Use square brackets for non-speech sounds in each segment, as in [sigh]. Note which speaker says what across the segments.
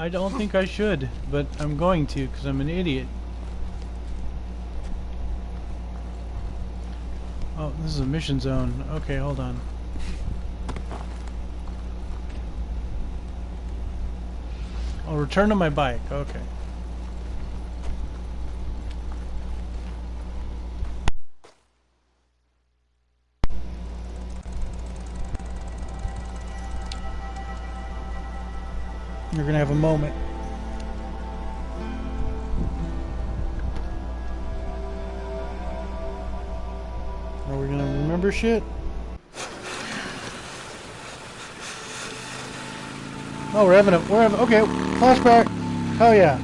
Speaker 1: I don't think I should, but I'm going to because I'm an idiot. Oh, this is a mission zone. Okay, hold on. I'll return to my bike. Okay. You're gonna have a moment. Are we gonna remember shit? Oh, we're having a, we're having, okay, flashback. Hell yeah.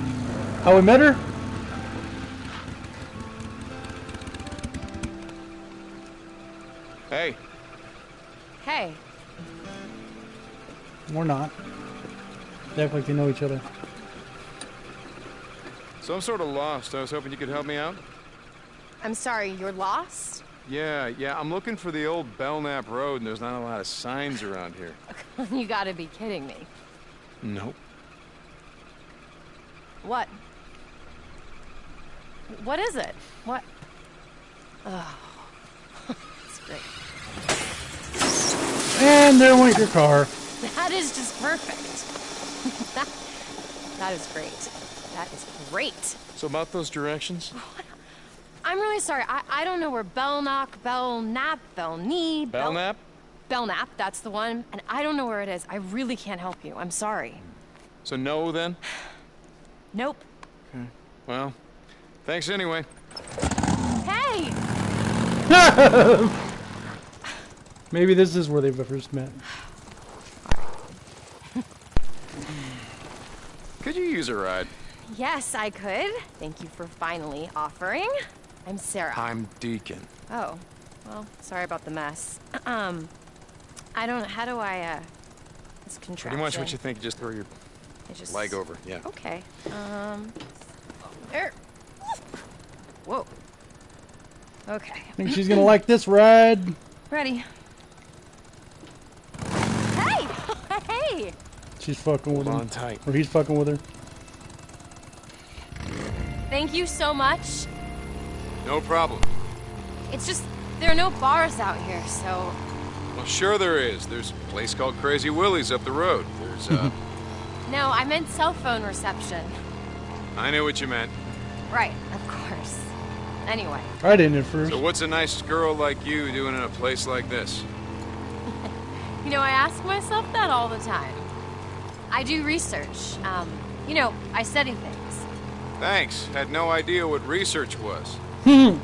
Speaker 1: How we met her?
Speaker 2: Hey,
Speaker 3: Hey,
Speaker 1: We're not. They act like they know each other.
Speaker 2: so I'm sort of lost. I was hoping you could help me out.
Speaker 3: I'm sorry, you're lost?
Speaker 2: Yeah, yeah, I'm looking for the old Belknap Road, and there's not a lot of signs around here. [laughs]
Speaker 3: you gotta be kidding me.
Speaker 2: Nope.
Speaker 3: What? What is it? What? Oh, that's [laughs] great.
Speaker 1: And there went your car.
Speaker 3: That is just perfect. That, [laughs] that is great. That is great.
Speaker 2: So about those directions? [laughs]
Speaker 3: I'm really sorry. I, I don't know where Belknock, Belknap, Belknee, Bel-
Speaker 2: Belknap?
Speaker 3: Belknap, that's the one. And I don't know where it is. I really can't help you. I'm sorry.
Speaker 2: So no then? [sighs]
Speaker 3: Nope. Okay.
Speaker 2: Well, thanks anyway.
Speaker 3: Hey! [laughs]
Speaker 1: Maybe this is where they first met. [sighs]
Speaker 2: you use a ride?
Speaker 3: Yes, I could. Thank you for finally offering. I'm Sarah.
Speaker 2: I'm Deacon.
Speaker 3: Oh, well, sorry about the mess. [clears throat] Um, I don't. How do I? uh... This contraption.
Speaker 2: Pretty much what you think. Just throw your
Speaker 3: just...
Speaker 2: leg over. Yeah.
Speaker 3: Okay. Um. There. Whoa. Okay.
Speaker 1: I Think she's gonna like this ride?
Speaker 3: Ready. Hey! [laughs] hey!
Speaker 1: She's fucking with
Speaker 2: Hold
Speaker 1: him.
Speaker 2: on tight.
Speaker 1: Or he's fucking with her.
Speaker 3: Thank you so much.
Speaker 2: No problem.
Speaker 3: It's just there are no bars out here, so
Speaker 2: Well, sure there is. There's a place called Crazy Willie's up the road. There's, uh... [laughs]
Speaker 3: no. I meant cell phone reception.
Speaker 2: I knew what you meant.
Speaker 3: Right, of course. Anyway,
Speaker 1: I didn't at first.
Speaker 2: So what's a nice girl like you doing in a place like this? [laughs]
Speaker 3: you know, I ask myself that all the time. I do research. Um, you know, I study things.
Speaker 2: Thanks. Had no idea what research was. [laughs]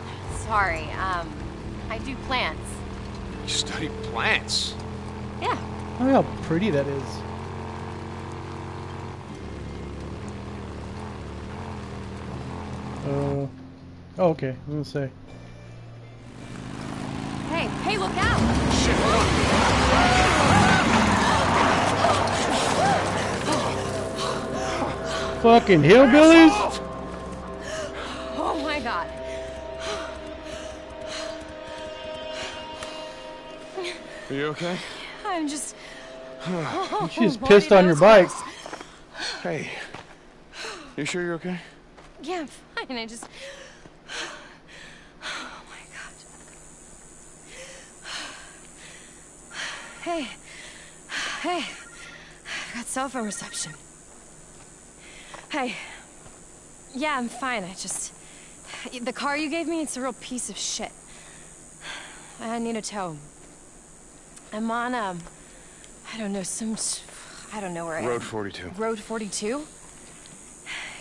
Speaker 3: Sorry, um, I do plants.
Speaker 2: You study plants.
Speaker 3: Yeah.
Speaker 1: Oh, how pretty that is. Uh, oh, okay. I was gonna say.
Speaker 3: Hey, hey, look out!
Speaker 2: Shit,
Speaker 1: Fucking hillbillies?
Speaker 3: Oh my god.
Speaker 2: Are you okay?
Speaker 3: I'm just.
Speaker 1: She's
Speaker 3: Lordy oh,
Speaker 1: pissed on your bike.
Speaker 2: Hey. You sure you're okay?
Speaker 3: Yeah, I'm fine. I just. [sighs] Oh my god. [sighs] Hey. [sighs] Hey. I got cell phone reception. Hey. Yeah, I'm fine. I just. The car you gave me, it's a real piece of shit. I need a tow. I'm on, um. I don't know, some. s- I don't know where I am.
Speaker 2: Road 42.
Speaker 3: Road 42?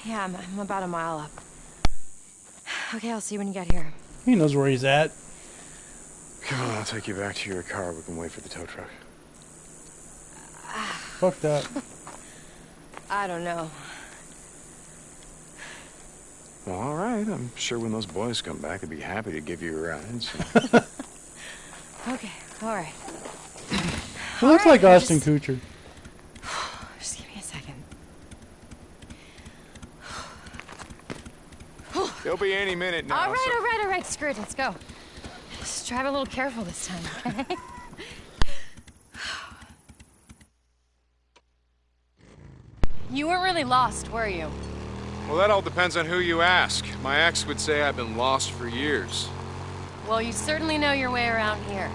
Speaker 3: Yeah, I'm, I'm about a mile up. Okay, I'll see you when you get here.
Speaker 1: He knows where he's at.
Speaker 2: Come on, I'll take you back to your car. We can wait for the tow truck.
Speaker 1: Fuck that. [laughs]
Speaker 3: I don't know.
Speaker 2: Well, all right. I'm sure when those boys come back, they'd be happy to give you a ride. So. [laughs]
Speaker 3: Okay, alright.
Speaker 1: He looks
Speaker 3: Alright,
Speaker 1: like Ashton
Speaker 3: just-
Speaker 1: Kutcher. [sighs]
Speaker 3: Just give me a second. [sighs]
Speaker 2: They'll be any minute now.
Speaker 3: alright,
Speaker 2: so-
Speaker 3: alright, alright, screw it, let's go. Just drive a little careful this time, okay? [laughs] You weren't really lost, were you?
Speaker 2: Well, that all depends on who you ask. My ex would say I've been lost for years.
Speaker 3: Well, you certainly know your way around here.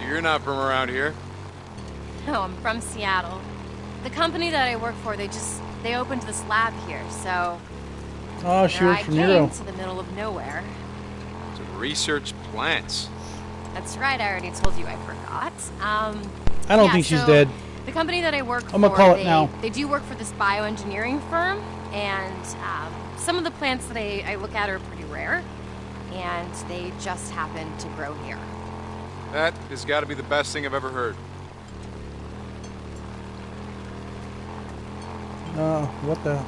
Speaker 2: You're not from around here.
Speaker 3: No, I'm from Seattle. The company that I work for, they just they opened this lab here, so
Speaker 1: Oh, she
Speaker 3: there
Speaker 1: worked
Speaker 3: I
Speaker 1: for
Speaker 3: came to the middle of nowhere.
Speaker 2: To research plants.
Speaker 3: That's right, I already told you I forgot. Um,
Speaker 1: I don't
Speaker 3: yeah,
Speaker 1: think she's
Speaker 3: so
Speaker 1: dead.
Speaker 3: The company that I work
Speaker 1: I'ma
Speaker 3: for,
Speaker 1: call it
Speaker 3: they,
Speaker 1: now.
Speaker 3: they do work for this bioengineering firm, and um, some of the plants that I, I look at are pretty rare, and they just happen to grow here.
Speaker 2: That has got to be the best thing I've ever heard.
Speaker 1: Oh, what the?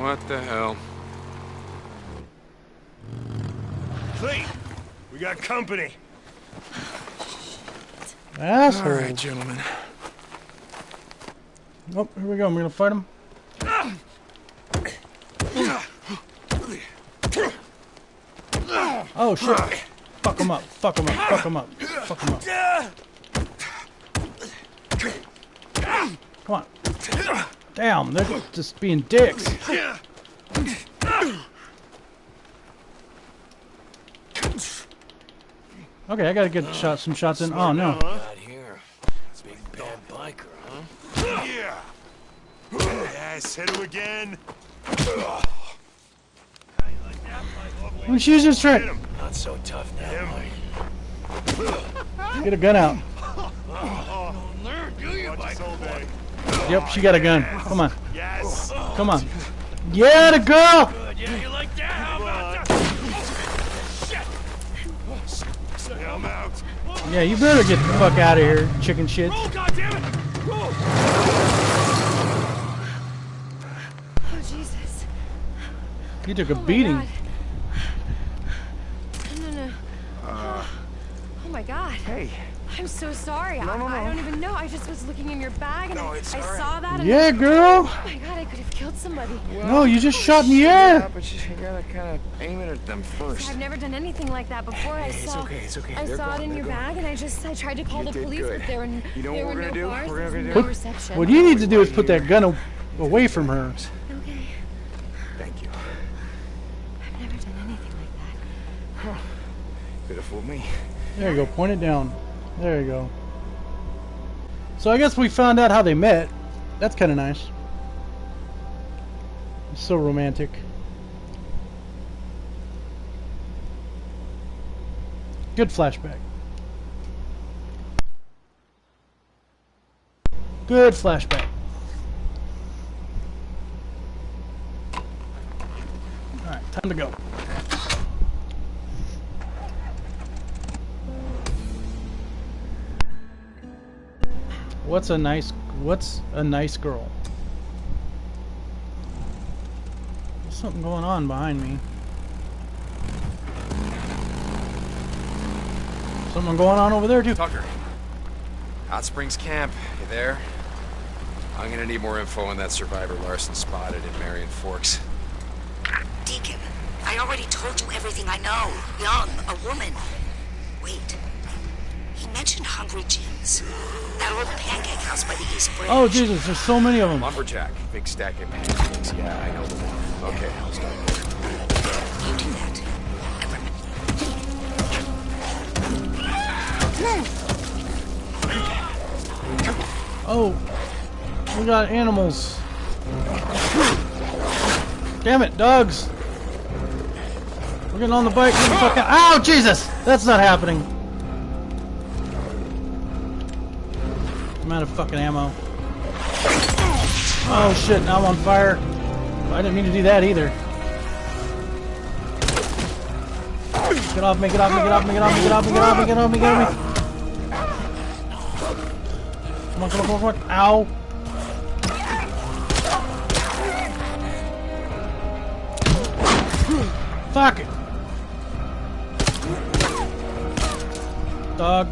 Speaker 2: What the hell?
Speaker 4: Clete, we got company.
Speaker 1: Asshole.
Speaker 2: All right, gentlemen.
Speaker 1: Oh, here we go. I'm gonna fight him. Oh shit! Fuck him up! Fuck him up! Fuck him up! Fuck him up! Come on! Damn, they're just being dicks. Okay, I gotta get shot, some shots in. Oh no!
Speaker 5: Not here. Big bad biker, huh?
Speaker 4: Yeah. Yes, hit him again.
Speaker 1: When she's just
Speaker 4: Hit
Speaker 1: trying,
Speaker 4: him.
Speaker 5: Not so tough now, Mike.
Speaker 1: get a gun out.
Speaker 5: Learn, do you,
Speaker 4: Watch this all day.
Speaker 1: Yep, she got a gun. Come on,
Speaker 4: Yes.
Speaker 1: come on. Yeah, the girl.
Speaker 5: Yeah, you like that? How about
Speaker 4: Yeah, I'm.
Speaker 1: Yeah, you better get the fuck out of here, chicken shit.
Speaker 5: Oh, God damn it! Roll!
Speaker 3: Oh Jesus!
Speaker 1: You took a
Speaker 3: Oh my
Speaker 1: beating.
Speaker 3: God. No, no, no. oh my God!
Speaker 2: Hey.
Speaker 3: I'm so sorry. No, no, I, I don't even know. I just was looking in your bag and I, I saw that. And
Speaker 1: Yeah, girl.
Speaker 3: Oh my God! I could have killed somebody.
Speaker 1: No, you just shot in the air.
Speaker 2: Yeah, but you gotta kind of aim it at them first.
Speaker 3: I've never done anything like that before. I
Speaker 2: It's
Speaker 3: saw.
Speaker 2: okay, it's okay.
Speaker 3: I
Speaker 2: They're
Speaker 3: saw it in
Speaker 2: they're
Speaker 3: your
Speaker 2: gone.
Speaker 3: bag, and I just I tried to call
Speaker 2: You
Speaker 3: the police,
Speaker 2: good.
Speaker 3: but there were n-
Speaker 2: You know
Speaker 3: there
Speaker 2: what
Speaker 3: were
Speaker 2: we're
Speaker 3: no
Speaker 2: gonna do?
Speaker 3: bars.
Speaker 2: We're
Speaker 3: there
Speaker 2: gonna
Speaker 3: was
Speaker 2: do-
Speaker 3: no reception.
Speaker 1: What you need to do is put that gun away from her.
Speaker 3: Okay.
Speaker 2: Thank you.
Speaker 3: I've never done anything like that.
Speaker 2: Could have fooled me.
Speaker 1: There you go. Point it down. There you go. So I guess we found out how they met. That's kind of nice. It's so romantic. Good flashback. Good flashback. Alright, time to go. What's a nice what's a nice girl? There's something going on behind me. Something going on over there too.
Speaker 2: Tucker. Hot Springs Camp. You there? I'm gonna need more info on that survivor Larson spotted in Marion Forks.
Speaker 6: Deacon, I already told you everything I know. Young, a woman. Wait. He mentioned Hungry Jim's. That old pancake house by the East Bridge.
Speaker 1: Oh Jesus, there's so many of them.
Speaker 2: Lumberjack. Big stack of pancakes. Yeah, I know the one. Okay, I'll start.
Speaker 6: You do that. And remember,
Speaker 1: Oh, we got animals. Damn it, dogs. We're getting on the bike. Get the fuck out. Ow, Jesus! That's not happening. Out of fucking ammo. Oh shit, now I'm on fire. I didn't mean to do that either. Get off me, get off me, get off me, get off me, get off me, get off me, get off me, get off me. Come on, come on, come on, come on. Ow. Fuck it. Dog.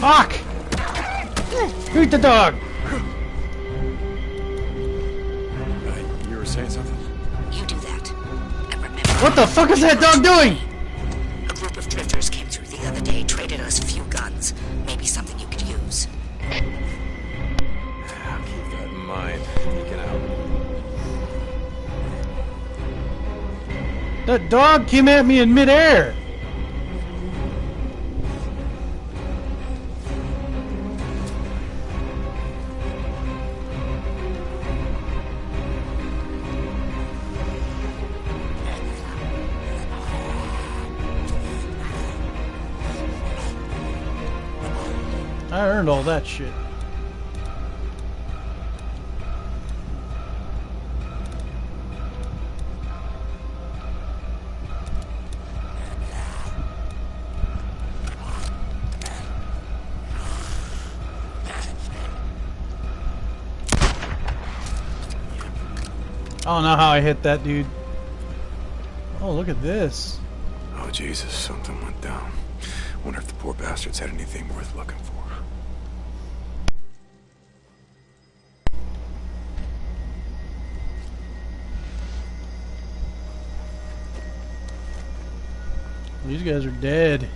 Speaker 1: Fuck! Shoot the dog!
Speaker 2: Hey, you were saying something?
Speaker 6: You do that. I remember.
Speaker 1: What the fuck is that dog doing?
Speaker 6: A group of drifters came through the other day, traded us a few guns. Maybe something you could use.
Speaker 1: I'll keep that in mind. You can help. That dog came at me in midair! I earned all that shit. I don't know how I hit that dude. Oh, look at this.
Speaker 7: Oh, Jesus, something went down. Wonder if the poor bastards had anything worth looking for.
Speaker 1: These guys are dead.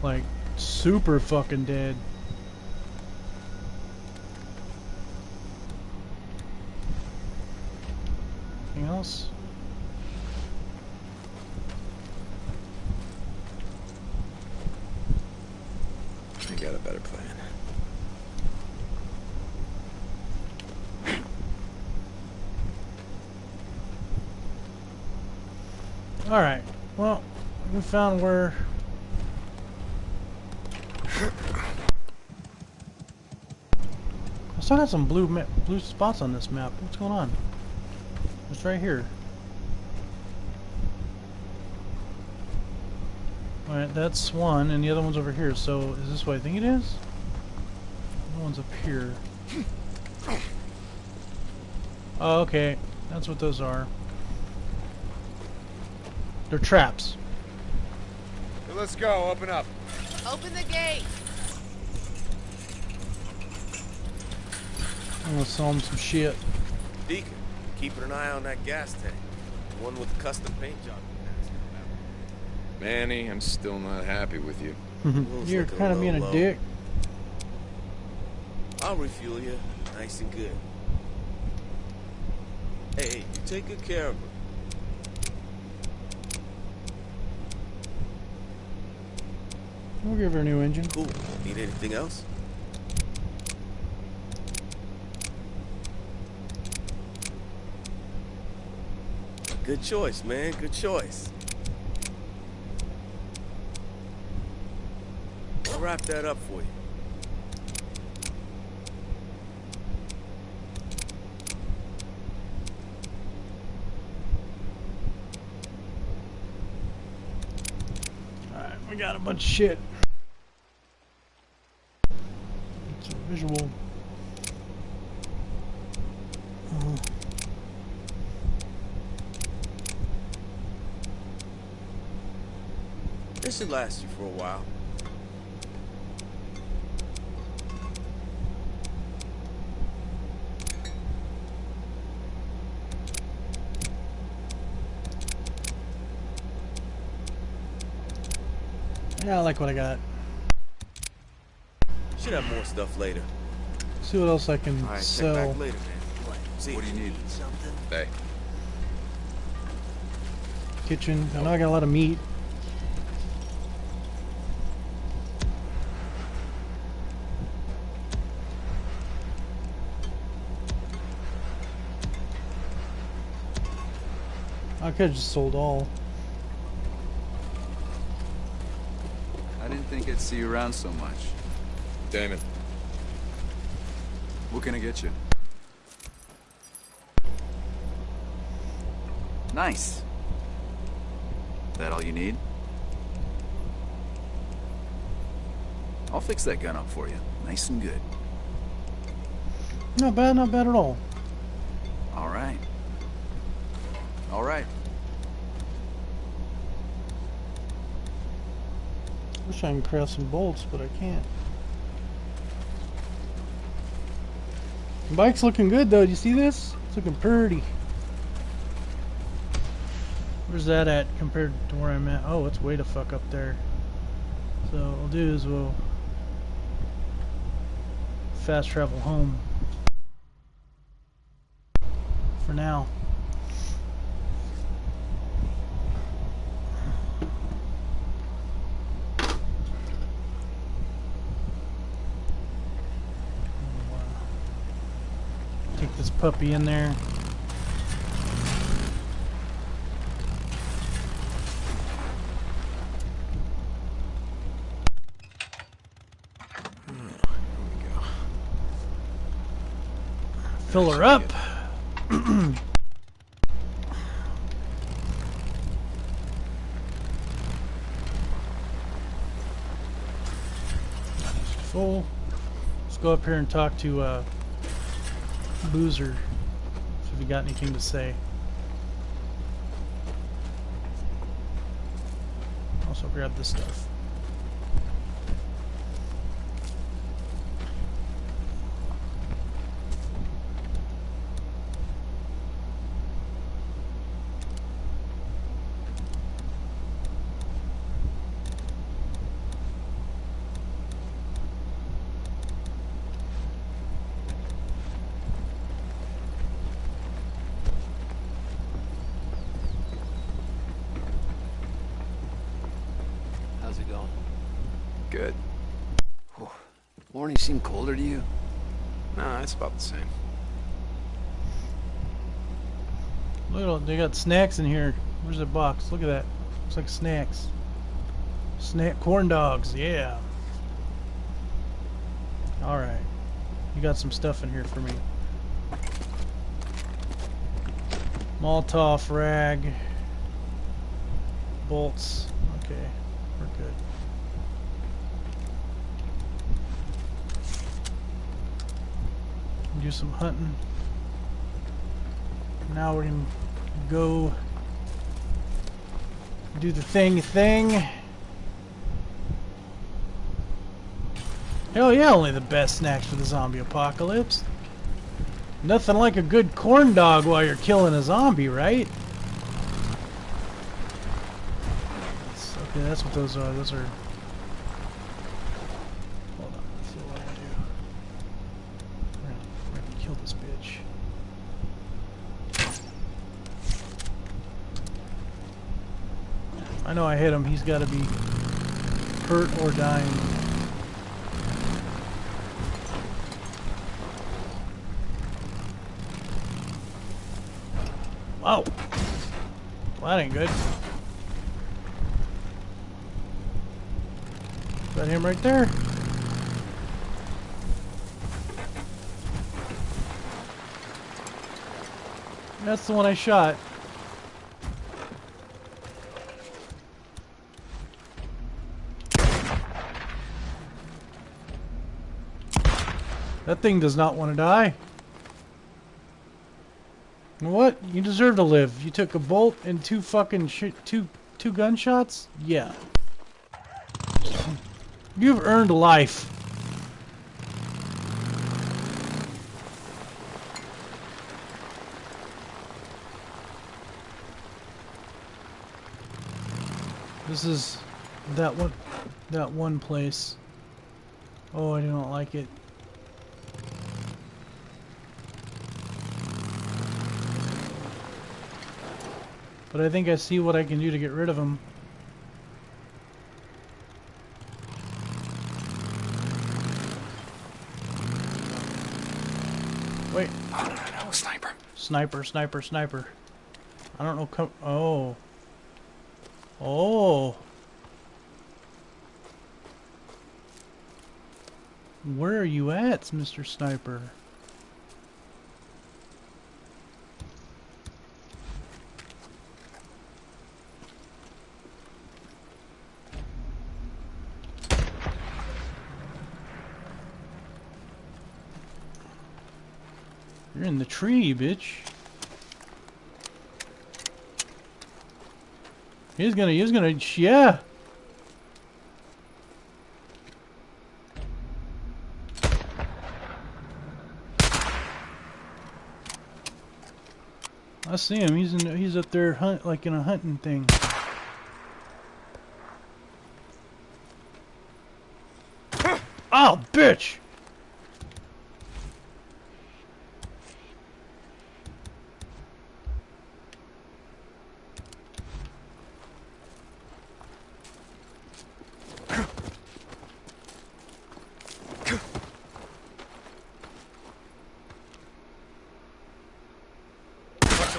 Speaker 1: Like, super fucking dead. Anything else?
Speaker 7: I got a better plan.
Speaker 1: Alright. Well, we found where... I still got some blue blue spots on this map. What's going on? It's right here. Alright, that's one, and the other one's over here. So, is this what I think it is? The one's up here. Oh, okay. That's what those are. They're traps.
Speaker 2: Let's go. Open up.
Speaker 8: Open the gate.
Speaker 1: I'm gonna sell him some shit.
Speaker 5: Deacon, keeping an eye on that gas tank. The one with the custom paint job.
Speaker 2: Manny, I'm still not happy with you.
Speaker 5: Mm-hmm.
Speaker 1: You're
Speaker 5: like
Speaker 1: kind of being a dick.
Speaker 5: I'll refuel you, nice and good. Hey, hey, you take good care of her.
Speaker 1: We'll give her a new engine.
Speaker 5: Cool. Need anything else? Good choice, man. Good choice. I'll wrap that up for you.
Speaker 1: Alright, we got a bunch of shit. It's a visual. Uh,
Speaker 5: This should last you for a while.
Speaker 1: yeah, I like what I got.
Speaker 5: Should have more stuff later.
Speaker 1: See what else I can
Speaker 5: All right, check
Speaker 1: sell.
Speaker 5: back later, man. See
Speaker 2: What do you need?
Speaker 5: Something?
Speaker 2: Bay.
Speaker 1: Kitchen. I know I got a lot of meat. I could have just sold all.
Speaker 9: I didn't think I'd see you around so much.
Speaker 2: Damon.
Speaker 9: What can I get you? Nice. That all you need? I'll fix that gun up for you. Nice and good.
Speaker 1: Not bad, not bad at all.
Speaker 9: All right. All right.
Speaker 1: Wish I can craft some bolts, but I can't. Bike's looking good though. Do you see this? It's looking pretty. Where's that at compared to where I'm at? Oh, it's way the fuck up there. So what we'll do is we'll fast travel home. For now. this puppy in there. Fill her up. [clears throat] Full. Let's go up here and talk to uh, Boozer. If he got anything to say. Also grab this stuff.
Speaker 9: How's it going?
Speaker 2: Good.
Speaker 9: Morning seem colder to you?
Speaker 2: Nah, it's about the same.
Speaker 1: Look at all, they got snacks in here. Where's the box? Look at that. Looks like snacks. Snack corn dogs, yeah. Alright. You got some stuff in here for me. Molotov rag. Bolts. Okay. We're good. Do some hunting. Now we're gonna go do the thing thing. Hell yeah, only the best snacks for the zombie apocalypse. Nothing like a good corn dog while you're killing a zombie, right? That's- okay, that's what those are. Those are. Hold on, let's see what I do. We're gonna, we're gonna kill this bitch. I know I hit him. He's got to be hurt or dying. Wow. Well, that ain't good. Is that him right there? That's the one I shot. That thing does not want to die. What? You deserve to live. You took a bolt and two fucking two two gunshots? Yeah. [clears throat] You've earned life. This is that one that one place. Oh, I do not like it. But I think I see what I can do to get rid of him. Wait.
Speaker 2: Oh, no, no, no, sniper.
Speaker 1: Sniper, sniper, sniper. I don't know. Co oh. Oh. Where are you at, Mr. Sniper? You're in the tree, bitch. He's gonna, he's gonna, yeah. I see him. He's in, he's up there hunt, like in a hunting thing. Oh, bitch!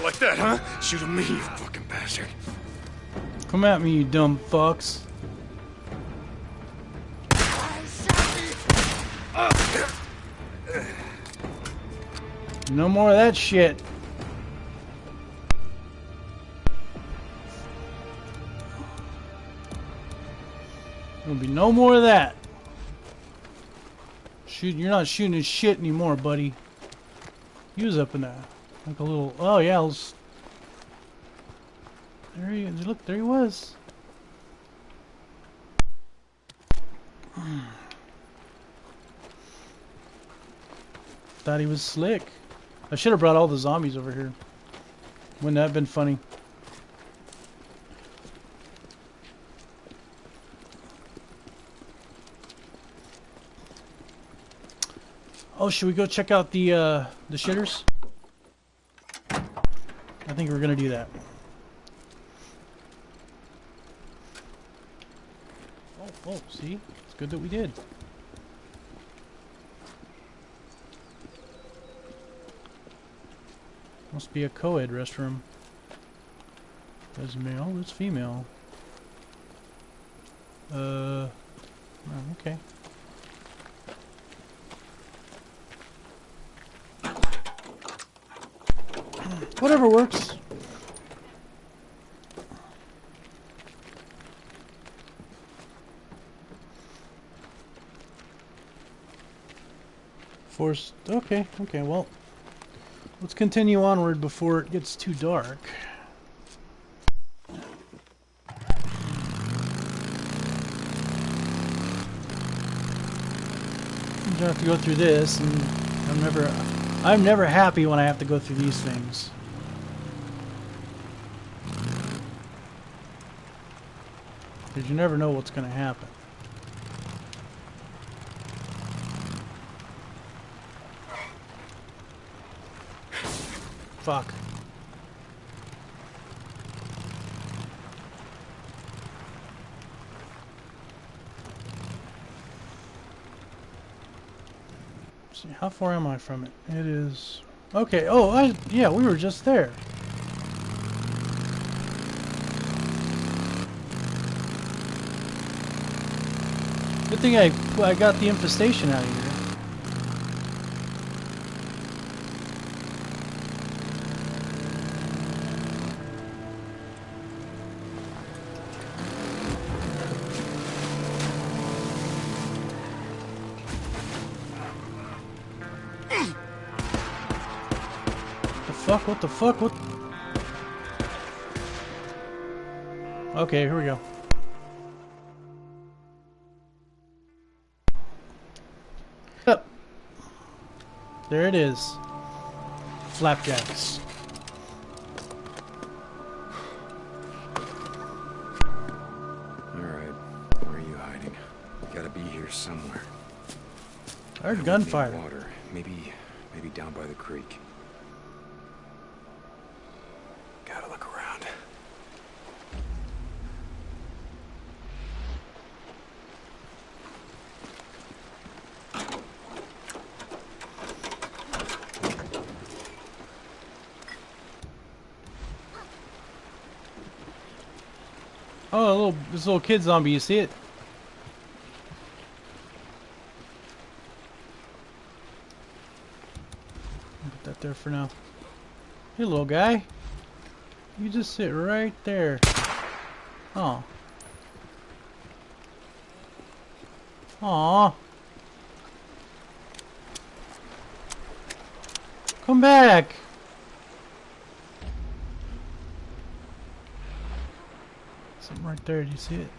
Speaker 4: Like that, huh? Shoot at me, you fucking bastard.
Speaker 1: Come at me, you dumb fucks. No more of that shit. There'll be no more of that. Shoot, you're not shooting his shit anymore, buddy. He was up in that, like a little. Oh yeah, there he. Look, there he was. [sighs] Thought he was slick. I should have brought all the zombies over here. Wouldn't that have been funny? Oh, should we go check out the uh, the shitters? Think we're gonna do that. Oh, oh, see? It's good that we did. Must be a co-ed restroom. There's male, there's female. Uh, oh, okay. Whatever works. Forced. Okay, okay, well. Let's continue onward before it gets too dark. I'm gonna have to go through this, and I'm never, I'm never happy when I have to go through these things. Because you never know what's going to happen. Fuck. see, how far am I from it? It is... Okay, oh, I, yeah, we were just there. Good thing I, I got the infestation out of here. The fuck? What the fuck? What? Okay, here we go. There it is. Flapjacks.
Speaker 2: Alright, where are you hiding? You gotta be here somewhere.
Speaker 1: I heard gunfire.
Speaker 2: Water. Maybe, maybe down by the creek. Gotta look around.
Speaker 1: Oh, a little this little kid zombie. You see it? Put that there for now. Hey, little guy. You just sit right there. Oh. Aw. Come back. Something right there. Do you see it?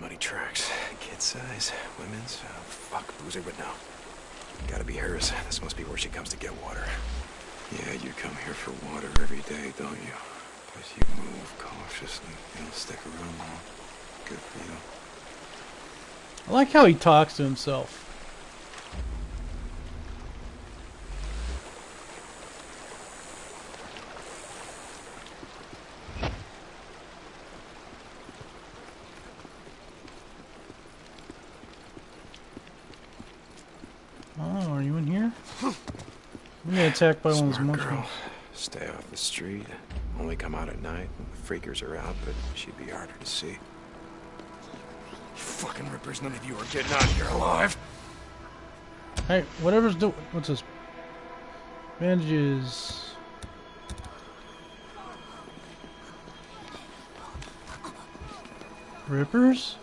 Speaker 2: Muddy tracks. Kid size. Women's. Oh, fuck. Boozer, but no. Gotta be hers. This must be where she comes to get water.
Speaker 7: Yeah, you come here for water every day, don't you? Because you move cautiously. You don't stick around long. Good for you.
Speaker 1: I like how he talks to himself. Oh, are you in here? You get attacked by one of those
Speaker 2: girl. Stay off the street. Only come out at night when the freakers are out, but she'd be harder to see.
Speaker 10: You fucking rippers, none of you are getting out of here alive.
Speaker 1: Hey, whatever's do. What's this? Bandages. Rippers?